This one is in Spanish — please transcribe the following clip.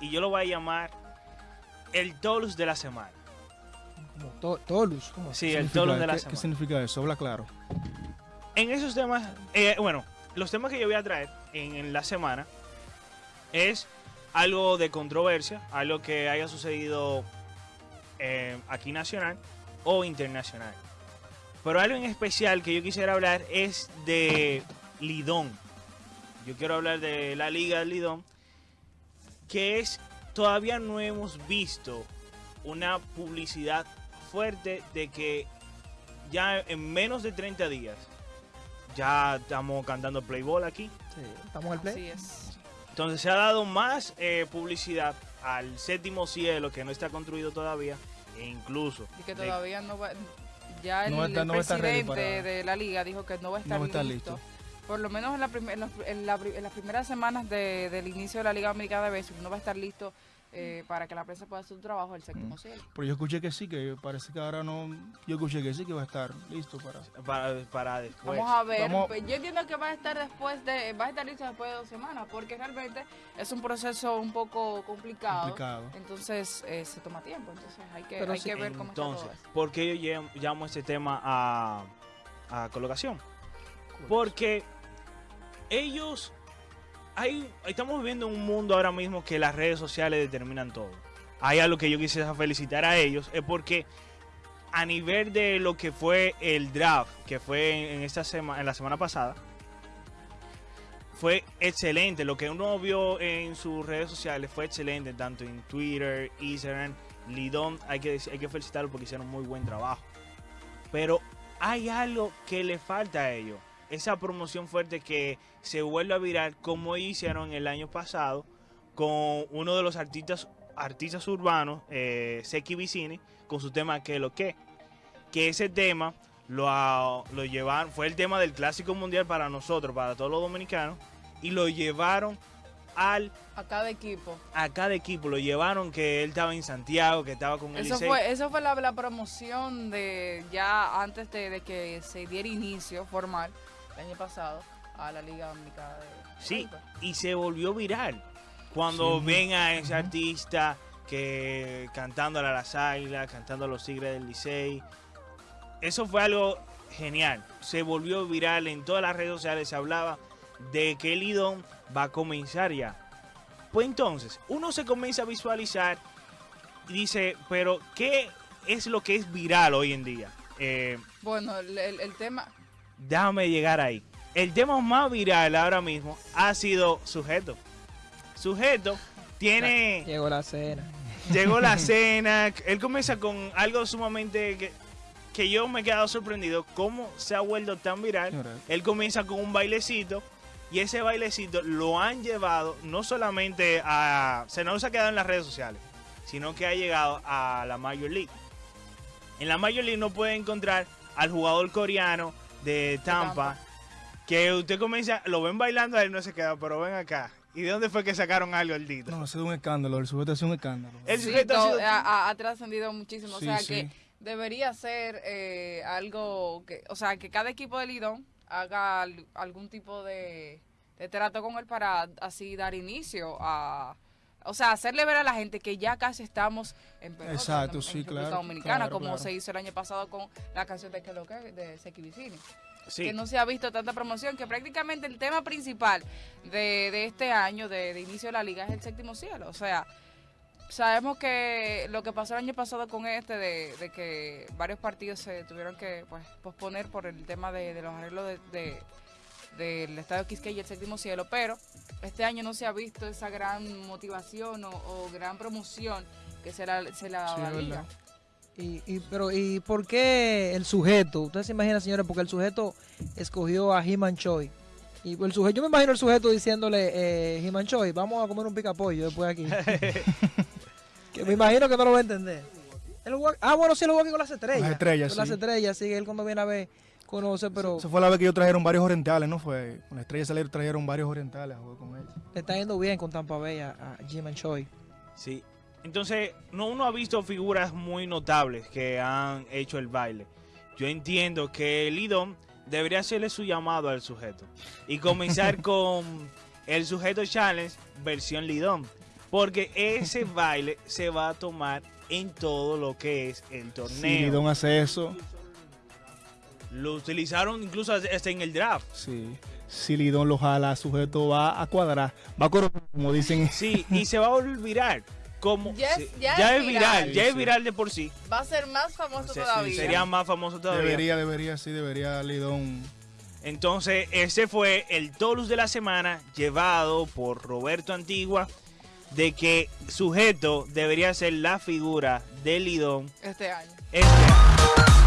y yo lo voy a llamar el Tolus de la semana. Como to- Tolus. ¿cómo? Sí, el Tolus de la ¿Qué, semana. ¿Qué significa eso? Habla claro. En esos temas, eh, bueno, los temas que yo voy a traer en, en la semana es algo de controversia, algo que haya sucedido eh, aquí nacional o internacional. Pero algo en especial que yo quisiera hablar es de Lidón. Yo quiero hablar de la Liga Lidón, que es, todavía no hemos visto una publicidad fuerte de que ya en menos de 30 días ya estamos cantando Playball aquí. Sí, estamos en el play. Así es. Entonces se ha dado más eh, publicidad al séptimo cielo que no está construido todavía e incluso Y que de- todavía no va. Ya el, No está- no está ready presidente para- de la liga dijo que no va a estar No listo. Por lo menos en, la prim- en, los- en la en las primeras semanas de- del inicio de la Liga Americana de Béisbol, no va a estar listo eh, para que la prensa pueda hacer su trabajo el séptimo Mm. cielo. Pero yo escuché que sí, que parece que ahora no. Yo escuché que sí, que va a estar listo para. para, para después. Vamos a ver. Vamos- pues, Yo entiendo que va a estar después de, va a estar listo después de dos semanas, porque realmente es un proceso un poco complicado. Complicado. Entonces eh, se toma tiempo, entonces hay que, Pero hay sí, que ver cómo está Entonces, todo eso. ¿por qué yo llam- llamo este tema a, a colocación? Porque ellos, hay, estamos viviendo en un mundo ahora mismo que las redes sociales determinan todo. Hay algo que yo quisiera felicitar a ellos, es porque a nivel de lo que fue el draft, que fue en, esta semana, en la semana pasada, fue excelente. Lo que uno vio en sus redes sociales fue excelente, tanto en Twitter, Instagram, Lidón. Hay que, hay que felicitarlo porque hicieron muy buen trabajo. Pero hay algo que le falta a ellos. Esa promoción fuerte que se vuelve a virar como hicieron el año pasado con uno de los artistas artistas urbanos, eh, Seki Vicini, con su tema Que lo que. Que ese tema lo, a- lo llevaron, fue el tema del clásico mundial para nosotros, para todos los dominicanos, y lo llevaron al A cada equipo. a cada equipo, lo llevaron que él estaba en Santiago, que estaba con el Eso Licey. fue, eso fue la, la promoción de ya antes de, de que se diera inicio formal el año pasado a la Liga Dominicana de Sí, y se volvió viral. Cuando Sí. ven a ese artista que cantándole a las águilas, cantando a los tigres del Licey. Eso fue algo genial. Se volvió viral en todas las redes sociales. Se hablaba de que el Lidón va a comenzar ya. Pues entonces, uno se comienza a visualizar y dice, pero ¿qué es lo que es viral hoy en día? Eh, Bueno, el, el- el tema, déjame llegar ahí. El tema más viral ahora mismo ha sido Sujeto. Sujeto tiene. Llegó la cena. Llegó la cena. Él comienza con algo sumamente que, que yo me he quedado sorprendido. ¿Cómo se ha vuelto tan viral? Él comienza con un bailecito. Y ese bailecito lo han llevado no solamente a. Se no se ha quedado en las redes sociales, sino que ha llegado a la Major League. En la Major League no puede encontrar al jugador coreano de Tampa, Tampa. que usted comienza, lo ven bailando, a él no se queda, pero ven acá. ¿Y de dónde fue que sacaron algo el Dito? No, ha sido un escándalo. El sujeto ha sido un escándalo. El sí, sujeto ha todo- sido- ha, ha- ha trascendido muchísimo. Sí, o sea sí. que debería ser eh, algo que, o sea, que cada equipo de Lidón haga al- algún tipo de, de trato con él para así dar inicio a, o sea, hacerle ver a la gente que ya casi estamos en pelota Exacto, en- sí, en República claro, Dominicana, claro, como claro. se hizo el año pasado con la canción de que lo que de Seki Vicini. Sí. que no se ha visto tanta promoción, que prácticamente el tema principal de, de este año, de, de inicio de la liga, es el séptimo cielo. O sea, sabemos que lo que pasó el año pasado con este, de, de que varios partidos se tuvieron que pues, posponer por el tema de, de los arreglos de, de- del estadio Quisqueya y el séptimo cielo, pero este año no se ha visto esa gran motivación o, o gran promoción que se la, se la Sí. Y, y- pero, ¿y por qué el sujeto? Usted se imagina, señora, porque el sujeto escogió a He-Man Choi. Y el sujeto, yo me imagino el sujeto diciéndole, eh, He-Man Choi, vamos a comer un picapollo después aquí. que me imagino que no lo va a entender. Ah, bueno, sí, lo jugó aquí con las estrellas. Las estrellas, Con las estrellas, sí, él cuando viene a ver, conoce, pero Esa fue la vez que ellos trajeron varios orientales, ¿no? Fue con la estrella salieron trajeron varios orientales a jugar con ellos. le está yendo bien con Tampa Bay a, a He-Man Choi. Sí. Entonces, no uno ha visto figuras muy notables que han hecho el baile. Yo entiendo que el Lidón debería hacerle su llamado al sujeto y comenzar con el sujeto challenge versión Lidón. Porque ese baile se va a tomar en todo lo que es el Si torneo. Lidón hace eso, Lo utilizaron incluso hasta en el draft. sí. Si Lidón lo jala, sujeto va a cuadrar. Va a correr, como dicen. Sí, y se va a volver viral. Como, Ya es- sí, ya es es viral. viral, ya Sí, es sí. viral de por sí. Va a ser más famoso Se- todavía. sería más famoso todavía. Debería, debería, sí, debería Lidón. Entonces, ese fue el Tolus de la semana llevado por Roberto Antigua de que sujeto debería ser la figura de Lidón este año. este año.